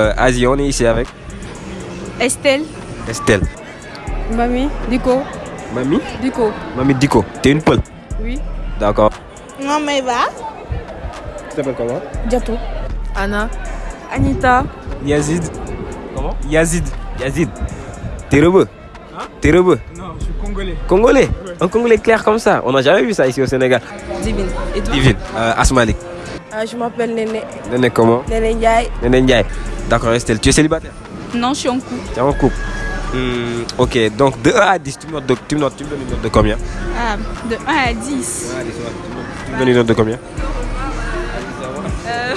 Euh, Asie, on est ici avec Estelle. Estelle. Mamie. Dico. Mamie Dico. Mamie Diko. T'es une peule Oui. D'accord. Non, mais va. Tu t'appelles comment? Diato. Anna. Anita. Yazid. Comment? Yazid. Yazid. T'es rebeu T'es rebeu Non, je suis congolais. Congolais? Un Congolais clair comme ça. On n'a jamais vu ça ici au Sénégal. Divine. Et toi? Divine. Euh, Asmalik. Ah, je m'appelle Néné. Néné comment? Néné Ndiaye. Néné Ndiaye. D'accord, Estelle. Tu es célibataire Non, je suis en couple. Tu es en couple Hmm, Ok, donc de 1 à 10, tu me, notes de, tu, me notes, tu me donnes une note de combien Ah, de 1 à 10. Tu me donnes une note de combien Euh,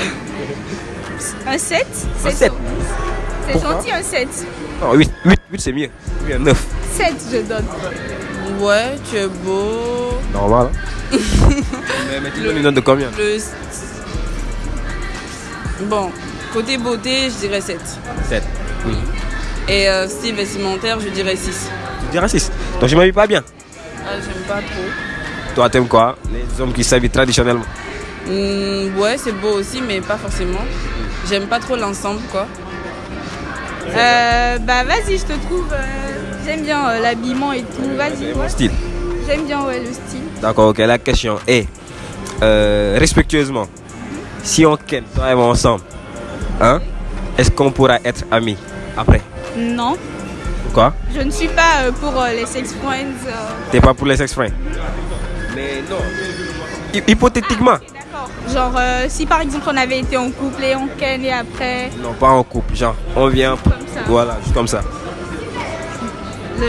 un 7 Un sept. C'est Pourquoi gentil, un 7. Non, 8. 8, 8 c'est mieux. Oui, un 9. 7, je donne. Ouais, tu es beau. Normal. hein. mais, mais tu me donnes une note de combien Le... Bon, côté beauté, je dirais 7. 7. Et euh, style vestimentaire, je dirais 6. Tu dirais 6. Donc je m'habille pas bien. Ah, j'aime pas trop. Toi, t'aimes quoi? Les hommes qui s'habillent traditionnellement. Hmm, ouais, c'est beau aussi, mais pas forcément. J'aime pas trop l'ensemble, quoi. Euh, bah, vas-y, je te trouve. euh, J'aime bien euh, l'habillement et tout. Vas-y, ouais. style. J'aime bien ouais, le style. D'accord, ok. La question est respectueusement, si on ken, toi et moi ensemble, hein, est-ce qu'on pourra être amis après? Non, Pourquoi je ne suis pas euh, pour euh, les sex friends. euh. T'es pas pour les sex friends? Mais non. Hy- Hypothétiquement. D'accord. Genre, euh, si par exemple on avait été en couple et on ken et après. Non, pas en couple. Genre, on vient. Comme ça. Voilà, juste comme ça. Le...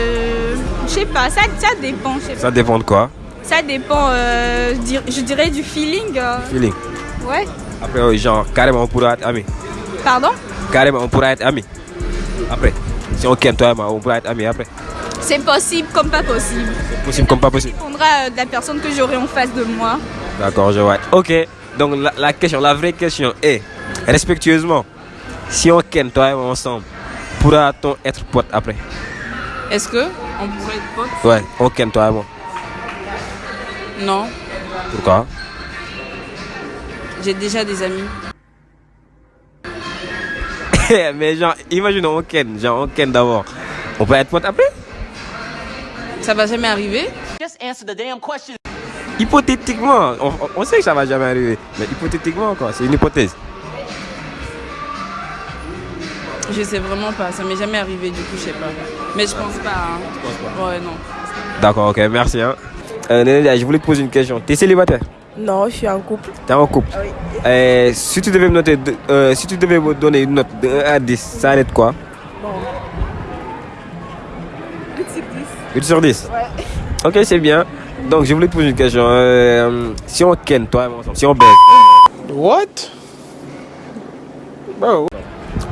Je sais pas, ça, ça dépend. sais pas. Ça dépend de quoi? Ça dépend, euh, je dir- je dirais, du feeling. Feeling. Ouais. Après, genre, carrément, on pourra être amis. Pardon? Carrément, on pourra être amis. Après. Si on ken, toi et moi, on pourra être amis après. C'est possible comme pas possible. Possible comme pas possible. Ça dépendra euh, de la personne que j'aurai en face de moi. D'accord, je vois. Ok, donc la, la question, la vraie question est, respectueusement, si on ken toi et moi ensemble, pourra-t-on être pote après? Est-ce que on pourrait être potes? Ouais, on ken toi et moi. Non, Pourquoi? J'ai déjà des amis. Mais genre, imagine on ken, genre on ken d'abord. On peut être pote après? Ça va jamais arriver. Hypothétiquement, on, on- on sait que ça va jamais arriver. Mais hypothétiquement quoi, c'est une hypothèse. Je sais vraiment pas, ça m'est jamais arrivé du coup, je sais pas. Mais je pense pas. hein. Ouais, non. D'accord, ok, merci. Hein. Euh, je voulais te poser une question. T'es célibataire? Non, je suis en couple. T'es en couple? Oui. Euh, si, tu devais me noter de- euh, si tu devais me donner une note de 1 à 10, ça arrête quoi? Bon. 8 sur 10. 8 sur 10 Ouais. Ok, c'est bien. Donc, je voulais te poser une question. Euh, si on ken, toi et moi si on baise, What? Bro.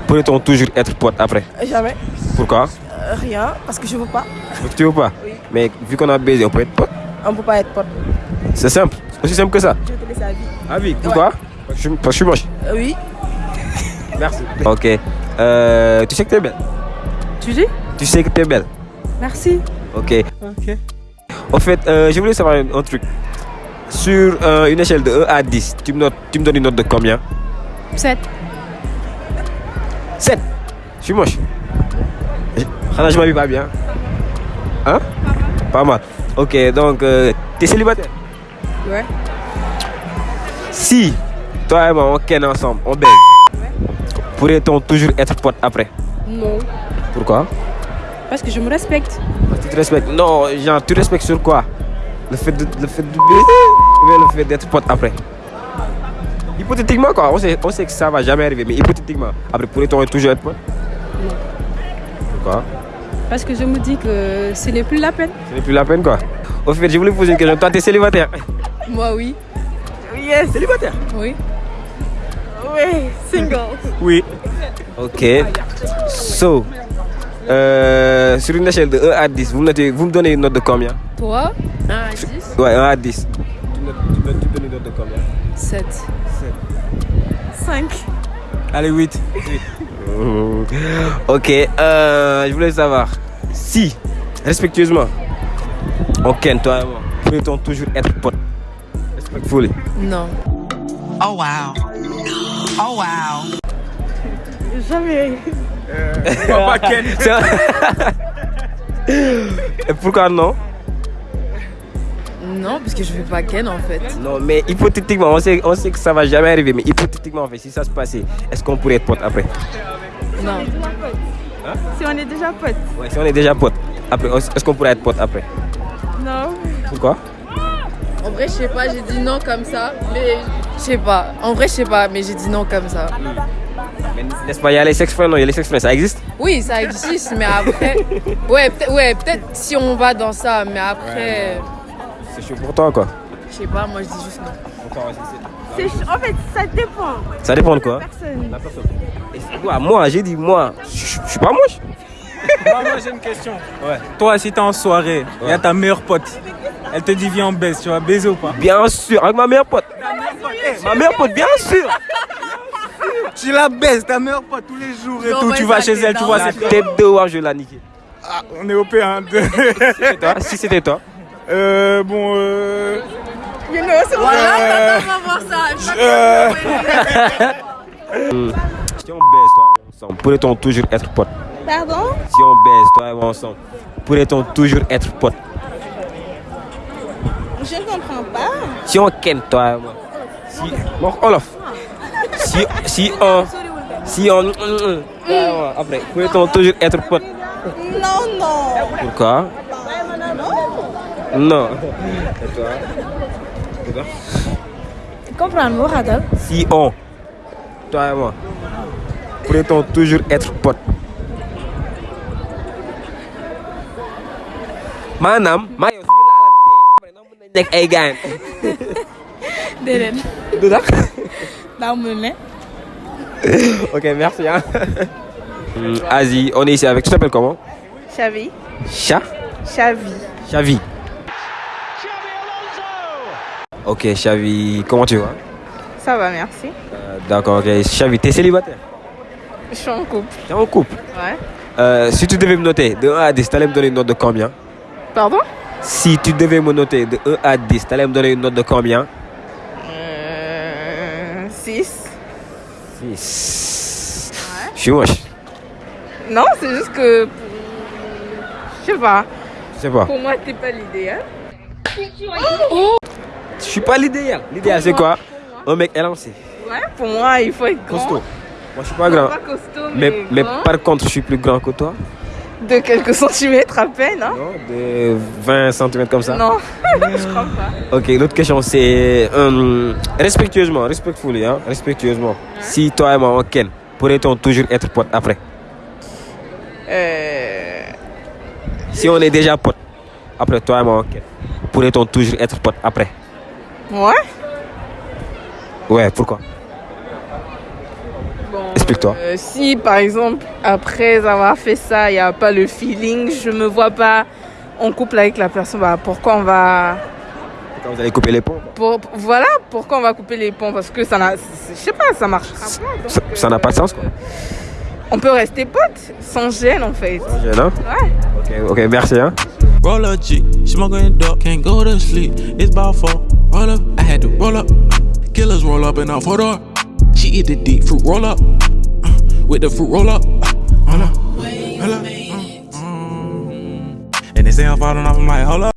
pourrait-on toujours être pote après? Jamais. Pourquoi? Euh, rien, parce que je veux pas. Tu veux pas? Oui. Mais vu qu'on a baisé, on peut être pote. On peut pas être pote. C'est simple. Aussi simple que ça. Je vais te laisser à vie. Ah oui, pourquoi parce, que je, parce que je suis moche. Euh, oui. Merci. Ok. Euh, tu sais que t'es belle Tu dis? Tu sais que t'es belle Merci. Ok. Ok. En fait, euh, je voulais savoir un, un truc. Sur euh, une échelle de 1 à 10, tu me, notes- tu me donnes une note de combien? 7. 7. Je suis moche. Je- je m'habille pas bien. Hein? Pas mal. Ok, donc, euh, t'es célibataire? Ouais. Si toi et moi on ken ensemble, on baise, pourrait-on toujours être pote après? Non. Pourquoi? Parce que je me respecte. Parce que tu te respectes. Non, genre, tu respectes sur quoi? Le fait de, le fait de baiser ou bien le fait d'être pote après? Hypothétiquement, quoi. On sait, on sait que ça va jamais arriver, mais hypothétiquement. Après, pourrait-on toujours être pote Pourquoi? Parce que je me dis que ce n'est plus la peine. Ce n'est plus la peine, quoi. Au fait, je voulais poser une question. Toi, t'es célibataire Moi, oui. Yes, célibataire Oui. Oui, single. Oui. Ok. So, euh, sur une échelle de 1 à 10, vous me, notez- vous me donnez une note de combien? Toi? 1 à 10 Ouais, 1 à 10. Tu me, tu me- tu me donnes une note de combien 7. 5. Allez, 8. ok, euh, je voulais savoir si, respectueusement, on ken, toi et moi, pourrait-on toujours être pote Respectfully. Non. Oh wow. Oh wow. Jamais. On va ken. Et pourquoi non? Non, parce que je fais pas Ken en fait. Non, mais hypothétiquement, on sait, on sait que ça va jamais arriver, mais hypothétiquement, en fait, si ça se passait, est-ce qu'on pourrait être potes après? Non. Si on est déjà potes. Ouais, si on est déjà potes, après, est-ce qu'on pourrait être potes après? Non. Pourquoi? En vrai, je sais pas, j'ai dit non comme ça. Mais je sais pas. En vrai, je sais pas, mais j'ai dit non comme ça. Mais N'est-ce pas, il y a les sex friends, non, il y a les sex friends, ça existe? Oui, ça existe, mais après. Ouais, peut-être ouais, peut si on va dans ça, mais après. C'est chaud pour toi, quoi? Je sais pas, moi je dis juste non. C'est En fait, ça dépend. Ça dépend de quoi? Personne. Et c'est quoi? Moi, j'ai dit, moi, je je suis pas moche. Moi, moi, j'ai une question. Ouais. Toi, si t'es en soirée, il y a ta meilleure pote. Elle te dit viens on baisse, tu vas baiser ou pas? Bien sûr, avec ma meilleure pote. Ma meilleure pote, bien sûr. Tu la baises, ta meilleure pote tous les jours et Non, tout. ouais, Tu vas chez elle, tu vois La c'est tête de War, je vais la niquer. Ah, on est au P1. Et toi, si c'était toi euh, bon, euh. You know, c'est Voilà, on va voir ça. euh, Si on baise, toi, ensemble, pourrait-on toujours être pote Pardon? Si on baise, toi et moi ensemble, pourrait-on toujours être pote Je ne comprends pas. Si on ken, toi et moi. Si. Bon, Olof. Si, si on. Si on. toi et moi, Après, pourrait-on toujours être pote? Non, non. Pourquoi? Non. Et toi? Et toi? Comprendre, vous radal. Si on. Toi et moi. Pourrait-on toujours être pote? Maanaam maa nekk ay gaañ Déedéet. du tax? Daa mu ne. ok merci hein Asie on est ici avec tu t'appelles comment? Chavi. Cha Chavi. Chavi ok Chavi comment tu vas? Ça va, merci. Euh, d'accord ok Chavi t'es célibataire? Je suis en couple. t'es en couple? Ouais. Euh, si tu devais me noter de 1 à 10 t'allais me donner une note de combien? Pardon? Si tu devais me noter de 1 à 10, t'allais me donner une note de combien? Euh, 6. 6. Je suis moche. Non, c'est juste que. Je sais pas. Je sais pas. Pour moi, t'es pas l'idéal. Je suis pas l'idéal. L'idéal, c'est quoi? Un mec élancé, Ouais, pour moi, il faut être grand. costaud. Moi, je suis pas grand. Pas costaud, mais, Mais, mais grand. par contre, je suis plus grand que toi. De quelques centimètres à peine, hein Non De 20 cm comme ça. Non, je crois pas. Ok, l'autre question, c'est. euh, respectueusement, respectfully, hein, respectueusement. Si toi et moi, on ken, pourrait-on toujours être potes après? Euh... Si on est déjà potes, après toi et moi, on ken, pourrait-on toujours être potes après? Ouais Ouais, pourquoi? Explique-toi. euh, si par exemple, après avoir fait ça, il n'y a pas le feeling, je me vois pas en couple avec la personne, bah, pourquoi on va. Quand vous allez couper les ponts Pour, voilà pourquoi on va couper les ponts, parce que ça n'a. Je sais pas, ça donc, Ça- n'a pas de sens, quoi. On peut rester potes, sans gêne en fait. Gêne, hein Ouais. Ok, merci. Hein. Roll up G, smoking dope, can't go to sleep. It's about four. Roll up, I had to roll up. Killers roll up and I photo up. She eat the deep fruit roll up. Uh, with the fruit roll up. Uh, hold up, hold up. uh, uh. And they say I'm falling off, I'm like, hold up.